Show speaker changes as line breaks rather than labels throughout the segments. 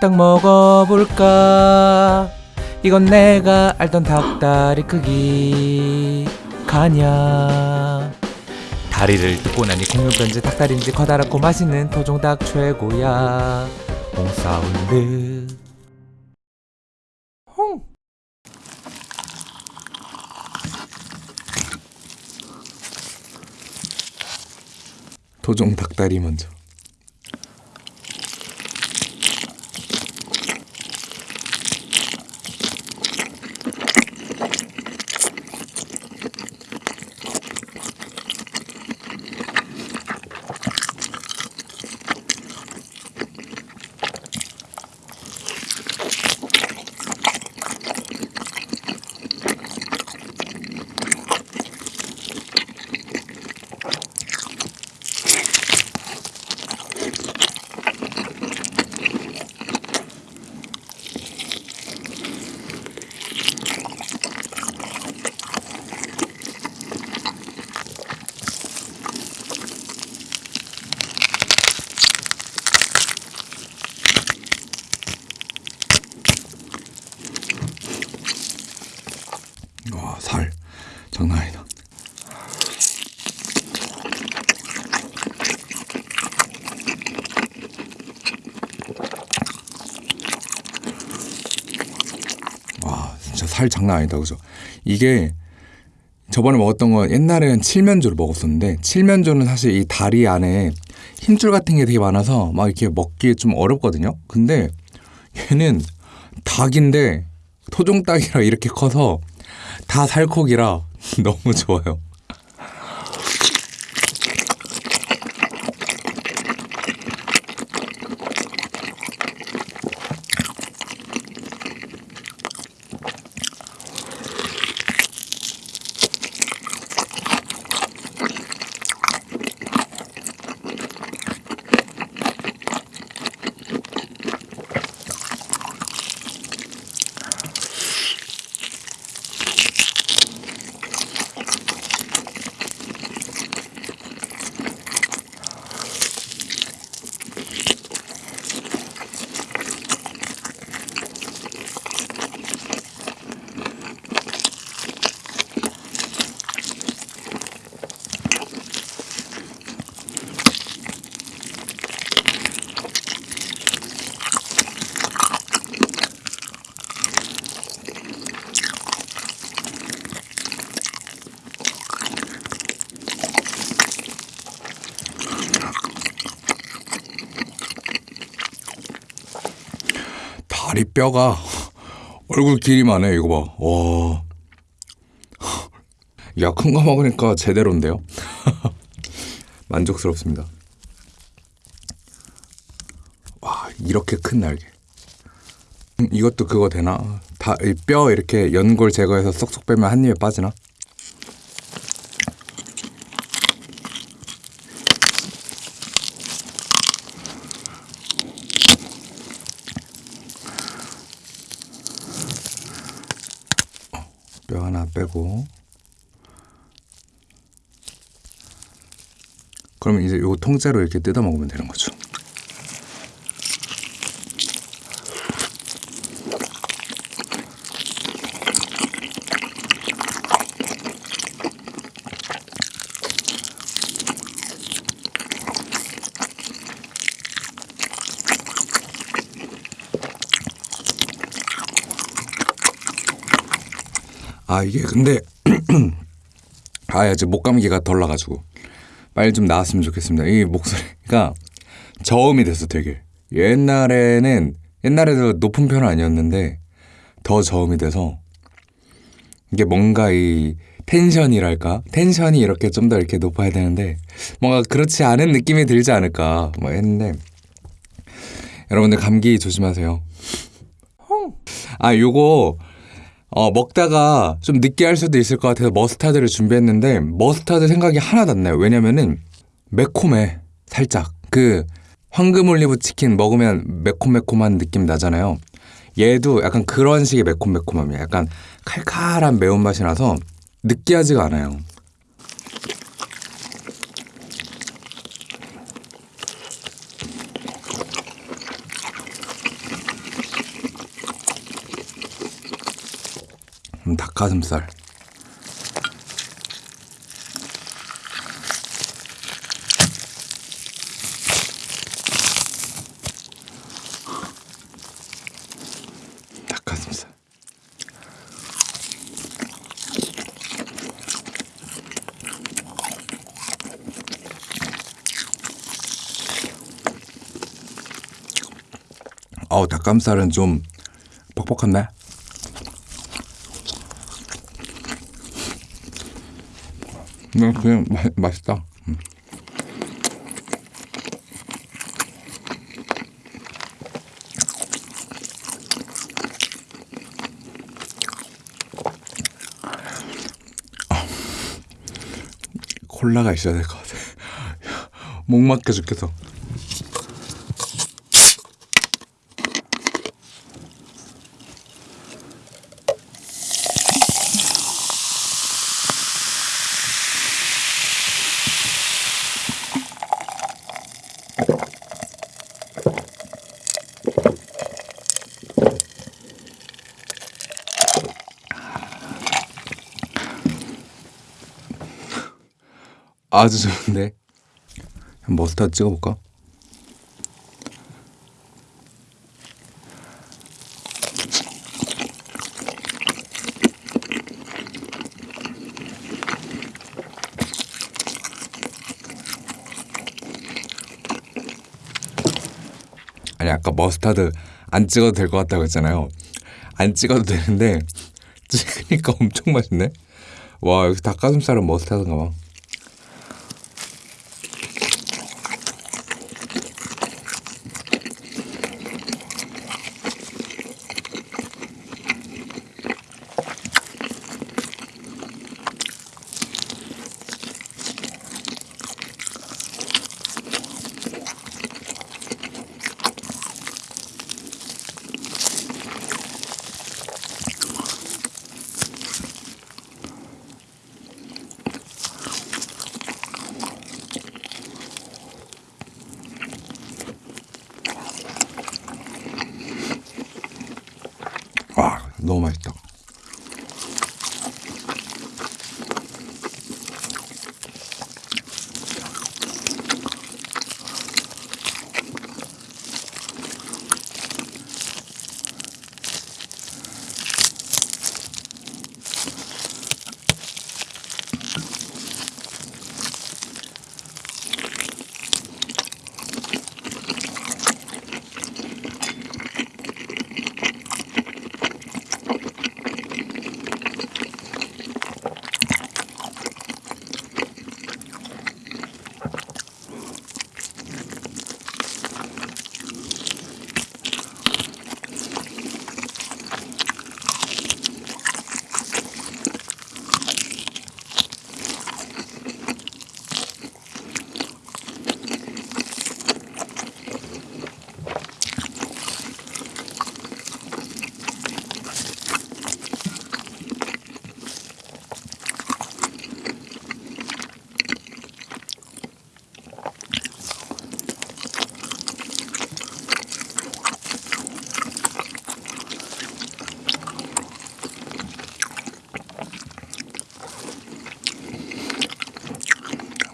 딱 먹어볼까? 이건 내가 알던 닭다리 크기. 가냐? 다리를 뜯고 나니 공룡변지 닭다리인지 커다랗고 맛있는 토종 닭 최고야. 몽사운드 홍! 토종 닭다리 먼저 와, 살 장난 아니다. 와, 진짜 살 장난 아니다. 그죠? 이게 저번에 먹었던 건 옛날에는 칠면조를 먹었었는데 칠면조는 사실 이 다리 안에 힘줄 같은 게 되게 많아서 막 이렇게 먹기 좀 어렵거든요. 근데 얘는 닭인데 토종 닭이라 이렇게 커서 다 살코기라 너무 좋아요. 다리 뼈가 얼굴 길이만 해 이거 봐. 와. 야, 큰 거 먹으니까 제대로인데요? 만족스럽습니다. 와, 이렇게 큰 날개. 음, 이것도 그거 되나? 다, 이뼈 이렇게 연골 제거해서 쏙쏙 빼면 한 입에 빠지나? 뼈 하나 빼고 그러면 이제 요 통째로 이렇게 뜯어 먹으면 되는 거죠. 아 이게 근데 아 이제 목 감기가 덜 나가지고 빨리 좀 나았으면 좋겠습니다. 이 목소리가 저음이 됐어 되게 옛날에는 옛날에도 높은 편은 아니었는데 더 저음이 돼서 이게 뭔가 이 텐션이랄까 텐션이 이렇게 좀 더 이렇게 높아야 되는데 뭔가 그렇지 않은 느낌이 들지 않을까 뭐 했는데 여러분들 감기 조심하세요. 아 요거 어, 먹다가 좀 느끼할 수도 있을 것 같아서 머스타드를 준비했는데 머스타드 생각이 하나도 안 나요. 왜냐면은 매콤해 살짝 그 황금 올리브 치킨 먹으면 매콤매콤한 느낌 나잖아요. 얘도 약간 그런 식의 매콤매콤함이야. 약간 칼칼한 매운맛이 나서 느끼하지가 않아요. 음, 닭가슴살. 닭가슴살. 어우 닭가슴살은 좀 퍽퍽한데? 음, 그냥 마, 맛있다. 음. 아, 콜라가 있어야 될 것 같아. 목 막혀 죽겠어. 아주 좋은데. 머스타드 찍어볼까? 아니 아까 머스타드 안 찍어도 될 것 같다고 했잖아요. 안 찍어도 되는데 찍으니까 엄청 맛있네. 와 여기 닭가슴살은 머스타드인가 봐. 와 너무 맛있다.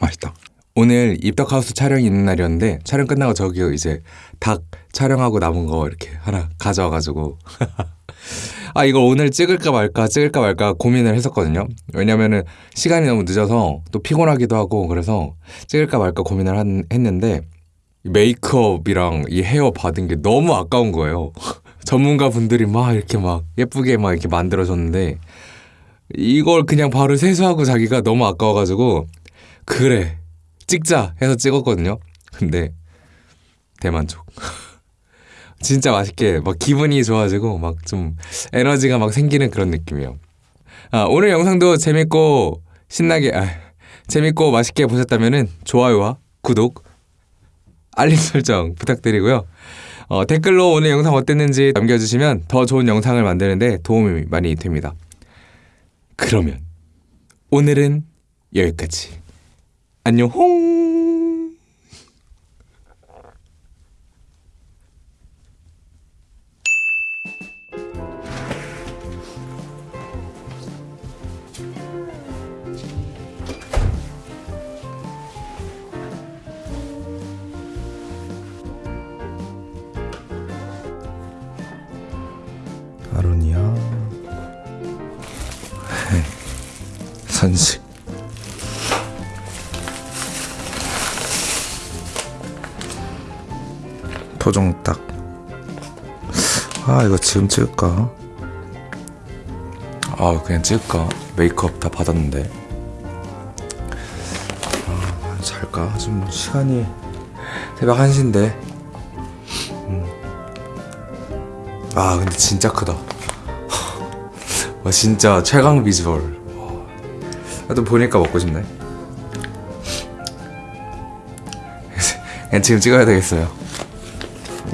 맛있다. 오늘 입덕하우스 촬영이 있는 날이었는데 촬영 끝나고 저기 이제 닭 촬영하고 남은 거 이렇게 하나 가져와가지고 아 이걸 오늘 찍을까 말까 찍을까 말까 고민을 했었거든요. 왜냐면은 시간이 너무 늦어서 또 피곤하기도 하고 그래서 찍을까 말까 고민을 한, 했는데 메이크업이랑 이 헤어 받은 게 너무 아까운 거예요. 전문가 분들이 막 이렇게 막 예쁘게 막 이렇게 만들어줬는데 이걸 그냥 바로 세수하고 자기가 너무 아까워가지고 그래 찍자 해서 찍었거든요. 근데 대만족. 진짜 맛있게 막 기분이 좋아지고 막 좀 에너지가 막 생기는 그런 느낌이에요. 아, 오늘 영상도 재밌고 신나게 아, 재밌고 맛있게 보셨다면은 좋아요와 구독, 알림 설정 부탁드리고요. 어, 댓글로 오늘 영상 어땠는지 남겨주시면 더 좋은 영상을 만드는데 도움이 많이 됩니다. 그러면 오늘은 여기까지. 안녕 홍. 아로니아 선수 토종 닭 아 이거 지금 찍을까? 아 그냥 찍을까? 메이크업 다 받았는데 아, 잘까? 지금 시간이 새벽 1시인데 아 근데 진짜 크다 와 진짜 최강 비주얼 와. 나도 보니까 먹고 싶네 그냥 지금 찍어야 되겠어요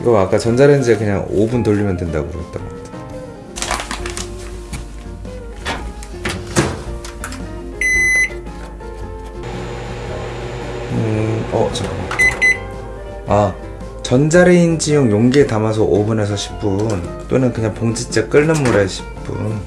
이거 아까 전자레인지에 그냥 5분 돌리면 된다고 그랬던 것 같아. 음, 어 잠깐만. 아 전자레인지용 용기에 담아서 5분에서 10분 또는 그냥 봉지째 끓는 물에 10분